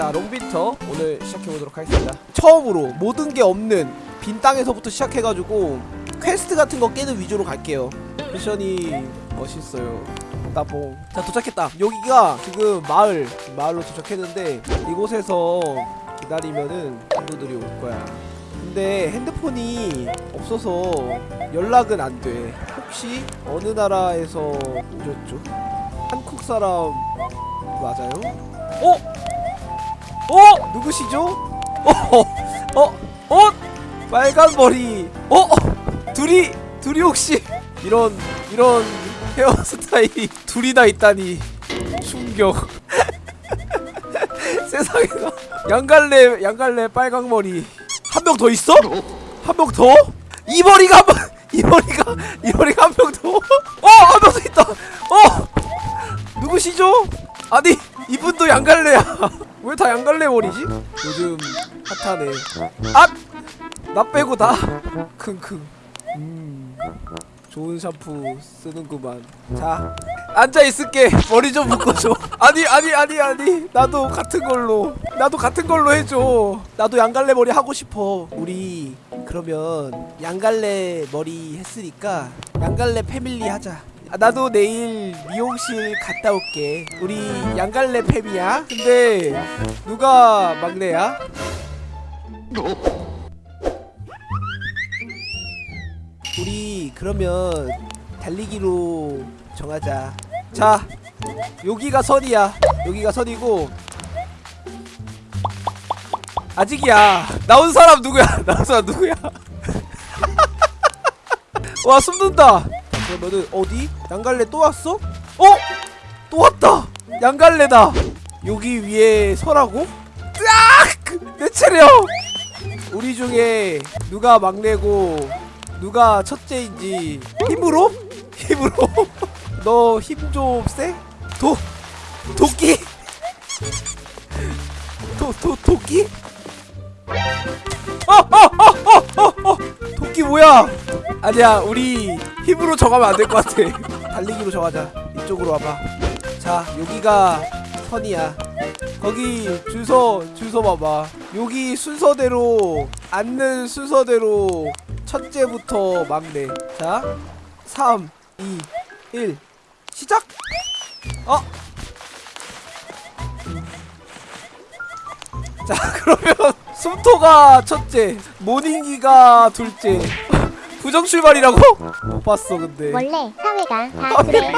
자 롱빈터 오늘 시작해보도록 하겠습니다 처음으로 모든 게 없는 빈 땅에서부터 시작해가지고 퀘스트 같은 거 깨는 위주로 갈게요 미션이 멋있어요 따봉 자 도착했다 여기가 지금 마을 마을로 도착했는데 이곳에서 기다리면은 친구들이 올 거야 근데 핸드폰이 없어서 연락은 안 돼 혹시 어느 나라에서 오셨죠? 한국 사람 맞아요? 어? 어? 누구시죠? 어? 어? 어? 빨간 머리 어? 어? 둘이 둘이 혹시 이런 이런 헤어스타일이 둘이 다 있다니 충격 세상에나 양갈래 양갈래 빨강 머리 한 명 더 있어? 한 명 더? 이 머리가 한 명, 이 머리가 이 머리가 한 명 더? 어, 한 명 더 있다. 어, 누구시죠? 아니 이분도 양갈래야. 왜 다 양갈래 머리지? 요즘 핫하네. 아, 나 빼고 다. 킁킁. 음, 좋은 샴푸 쓰는구만. 자, 앉아 있을게. 머리 좀 묶어줘. 아니 아니 아니 아니. 나도 같은 걸로. 나도 같은 걸로 해줘. 나도 양갈래 머리 하고 싶어. 우리 그러면 양갈래 머리 했으니까 양갈래 패밀리 하자. 아, 나도 내일 미용실 갔다 올게. 우리 양갈래 팸이야. 근데 누가 막내야? 우리 그러면 달리기로 정하자. 자, 여기가 선이야. 여기가 선이고 아직이야. 나온 사람 누구야? 나온 사람 누구야? 와 숨는다. 그러면은 어디? 양갈래 또 왔어? 어? 또 왔다. 양갈래다. 여기 위에 서라고? 으악! 내 차례. 우리 중에 누가 막내고 누가 첫째인지 힘으로? 힘으로? 너 힘 좀 세? 도 도끼? 도, 도, 도끼? 어, 어, 어, 어, 어, 어. 도끼 뭐야? 아니야, 우리 힘으로 정하면 안 될 것 같아. 달리기로 정하자. 이쪽으로 와봐. 자, 여기가 선이야. 거기 줄서 줄서 봐봐. 여기 순서대로 앉는 순서대로 첫째부터 막내. 자, 3, 2, 1, 시작. 어? 자, 그러면 숨토가 첫째, 모닝기가 둘째. 부정 출발이라고? 못 봤어, 근데. 원래 사회가 다 그래.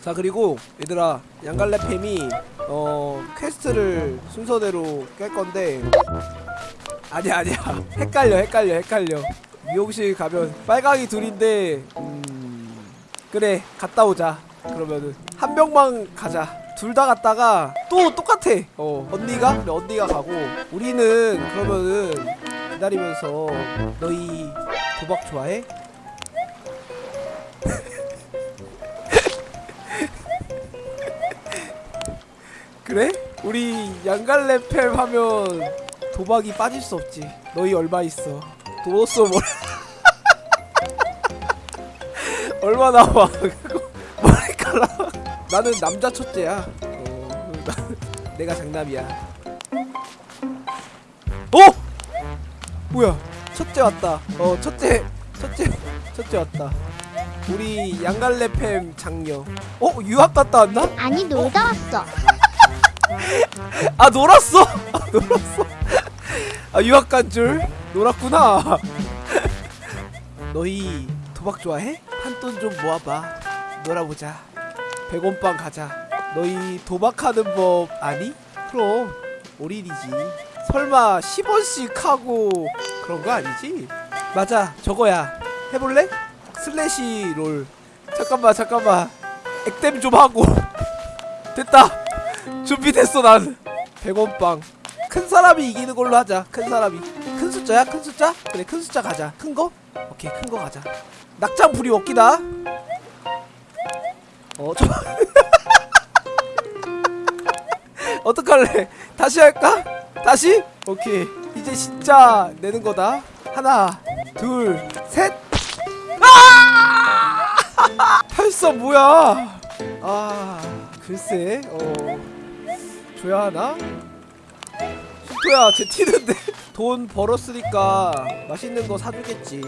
자 그리고 얘들아 양갈래 팸이 어 퀘스트를 순서대로 깰 건데. 아니야 아니야. 헷갈려 헷갈려 헷갈려. 미용실 가면 빨강이 둘인데 음 그래 갔다 오자. 그러면은 한 명만 가자. 둘 다 갔다가 또 똑같아. 어 언니가? 그래 언니가 가고 우리는 그러면은 기다리면서 너희 도박 좋아해? 그래? 우리 양갈래 팸 하면 도박이 빠질 수 없지. 너희 얼마 있어? 도어스 뭐 얼마 나와? 머리카락. 나는 남자 첫째야. 어, 나- 내가 장남이야. 어? 뭐야? 첫째 왔다. 어, 첫째, 첫째, 첫째 왔다. 우리 양갈래 팸 장녀. 어, 유학 갔다 왔나? 아니 놀다 왔어. 아 놀았어? 아 놀았어? 아 유학 간 줄? 놀았구나 너희 도박 좋아해? 한 돈 좀 모아봐 놀아보자 100원빵 가자 너희 도박하는 법 아니? 그럼 올인이지 설마 10원씩 하고 그런 거 아니지? 맞아 저거야. 해볼래? slash roll. 잠깐만 잠깐만. 액땜 좀 하고. 됐다. 준비됐어 난. 100원빵. 큰 사람이 이기는 걸로 하자 큰 사람이. 큰 숫자야 큰 숫자? 그래 큰 숫자 가자. 큰 거? 오케이 큰 거 가자. 낙장불입 없기다. 어 저 어떡할래? 다시 할까? 다시? 오케이 이제 진짜 내는 거다. 하나 둘셋. 아! 팔사 뭐야? 아 글쎄 어. 줘야 하나? 슈토야 쟤 튀는데. 돈 벌었으니까 맛있는 거 사주겠지.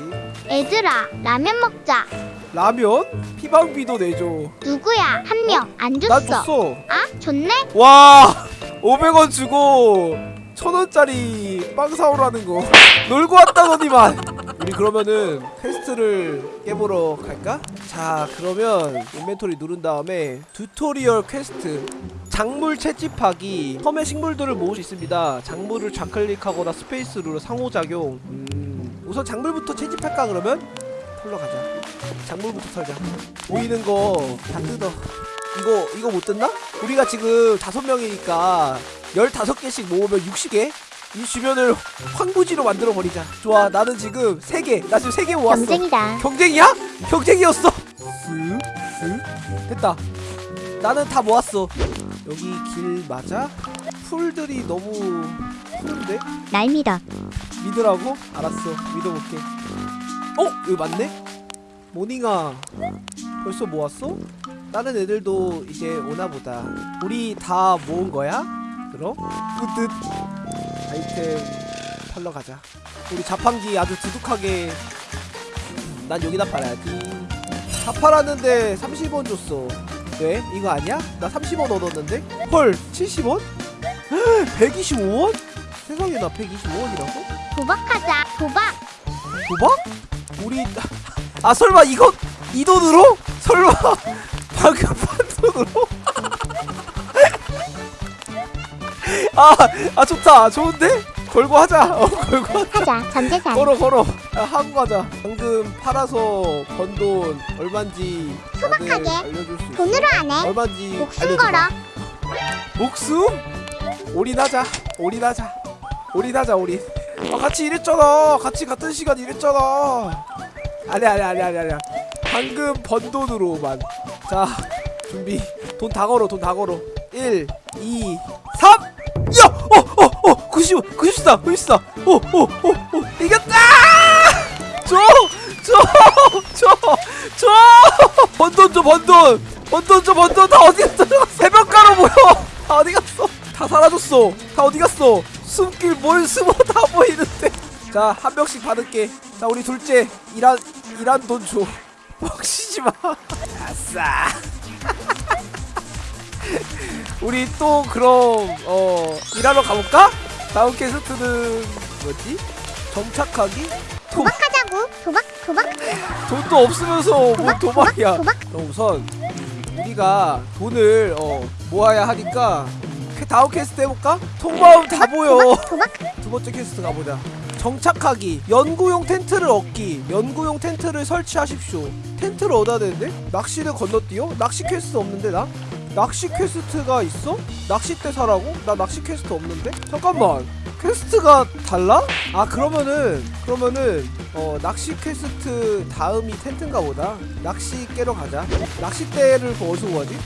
얘들아 라면 먹자. 라면? 피방비도 내줘. 누구야? 한 명. 안난 줬어. 줬어. 아 좋네? 와 500원 주고 1000원짜리 빵 사오라는 거. 놀고 왔다더니만. 우리 그러면은 퀘스트를 깨보러 갈까? 자 그러면 인벤토리 누른 다음에 튜토리얼 퀘스트. 작물 채집하기. 섬의 식물들을 모을 수 있습니다. 작물을 좌클릭하거나 스페이스로 상호작용. 음, 우선 작물부터 채집할까 그러면? 털러 가자. 작물부터 털자. 보이는 거 다 뜯어. 이거 이거 못 뜯나? 우리가 지금 다섯 명이니까 15개씩 모으면 60개? 이 주변을 황부지로 만들어 버리자. 좋아. 나는 지금 3개. 나 지금 3개 모았어. 경쟁이다 경쟁이야? 경쟁이었어. 쓱, 쓱. 됐다. 나는 다 모았어. 여기 길 맞아? 풀들이 너무 푸른데? 날 믿어 믿으라고? 알았어. 믿어볼게. 어? 여기 맞네? 모닝아. 벌써 모았어? 다른 애들도 이제 오나 보다. 우리 다 모은 거야? 그럼? 뿌듯. 아이템 팔러 가자. 우리 자판기 아주 두둑하게. 난 여기다 팔아야지. 다 팔았는데 30원 줬어. 왜? 이거 아니야? 나 30원 얻었는데? 헐, 70원? 125원? 세상에 나 125원이라고? 도박하자 도박 도박? 우리 아 설마 이거 이 돈으로? 설마 방금 판 돈으로? 아, 아 좋다. 좋은데? 걸고 하자. 어 걸고 하자. 전재산. 걸어 걸어. 야, 하고 가자. 방금 팔아서 번돈 다들 소박하게. 알려줄 수 있어? 돈으로 안 해 얼만지 목숨 알려줘봐. 걸어. 목숨? 올인하자. 올인하자. 올인하자 올인. 아 같이 일했잖아. 같이 같은 시간 일했잖아. 아니야 아니야 아니야 아니야 아니야. 방금 번 돈으로만. 자 준비. 돈 다 걸어 돈 다 걸어. 1 2 95 94 94 오오오오 이겼다! 줘줘줘줘! 번돈 줘 번돈! 번돈 줘 번돈! 다 어디 갔어? 새벽가로 보여! 다 어디 갔어? 다 사라졌어! 다 어디 갔어? 숨길 뭘 숨어 다 보이는데. 자 한 명씩 받을게. 자 우리 둘째 일한 일한 돈줘. 먹시지마. 아싸. 우리 또 그럼 어 일하러 가볼까? 다음 퀘스트는 뭐지? 정착하기? 도, 도박하자고. 도박 도박. 돈도 없으면서 뭐 도박 도박이야. 도박. 그럼 우선 음, 우리가 돈을 어, 모아야 하니까 그 다음 퀘스트 해볼까? 통마음 다 보여. 도박 도박. 두 번째 퀘스트 가보자. 정착하기. 연구용 텐트를 얻기. 연구용 텐트를 설치하십시오. 텐트를 얻어야 되는데? 낚시를 건너뛰어? 낚시 퀘스트 없는데 나? 낚시 퀘스트가 있어? 낚싯대 사라고? 나 낚시 퀘스트 없는데? 잠깐만. 퀘스트가 달라? 아 그러면은 그러면은 어 낚시 퀘스트 다음이 텐트인가 보다. 낚시 깨러 가자. 낚싯대를 그 어디서 구하지?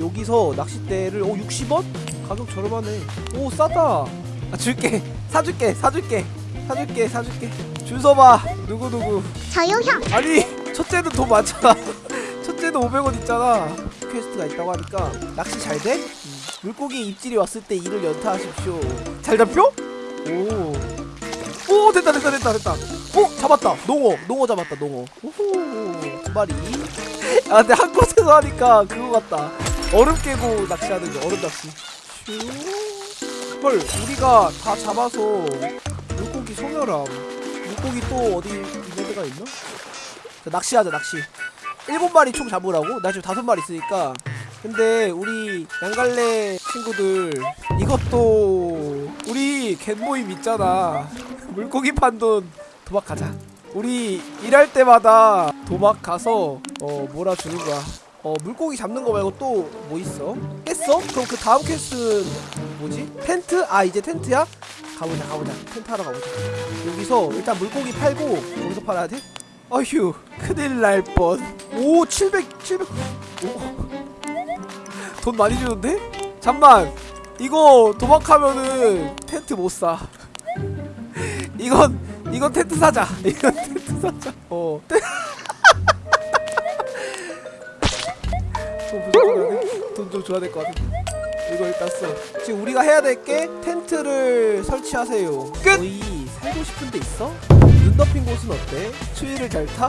여기서 낚싯대를 오 60원? 가격 저렴하네. 오 싸다. 아 줄게. 사줄게 사줄게. 사줄게 사줄게. 줄 서봐. 누구누구. 저요형. 아니 첫째는 돈 많잖아. 첫째는 500원 있잖아 퀘스트가 있다고 하니까 낚시 잘 돼? 음. 물고기 입질이 왔을 때 E를 연타하십시오 잘 잡혀? 오. 오 됐다 됐다 됐다 됐다 오 잡았다 농어 농어 잡았다 농어 오호 두 마리 아 근데 한 곳에서 하니까 그거 같다 얼음 깨고 낚시하는 거 얼음 낚시 슈. 헐 우리가 다 잡아서 물고기 소멸함 물고기 또 어디 있는 데가 있나? 자, 낚시하자 낚시 일곱 마리 총 잡으라고? 나 지금 다섯 마리 있으니까 근데 우리 양갈래 친구들 이것도 우리 갯모임 있잖아 물고기 판돈 도박하자 우리 일할 때마다 도박 가서 어 몰아주는 거야 어 물고기 잡는 거 말고 또 뭐 있어? 깼어? 그럼 그 다음 퀘스트는 뭐지? 텐트? 아 이제 텐트야? 가보자 가보자 텐트 하러 가보자 여기서 일단 물고기 팔고 여기서 팔아야 돼? 어휴 큰일 날 뻔 오 700 700 오. 돈 많이 주는데? 잠만. 이거 도박하면은 텐트 못사. 이건 이건 텐트 사자. 이건 텐트 사자. 어. 돈좀 줘야 될 것 같아 이거 일단 써. 지금 우리가 해야 될 게 텐트를 설치하세요. 끝! 너희 살고 싶은 데 있어? 눈 덮인 곳은 어때? 추위를 잘 타?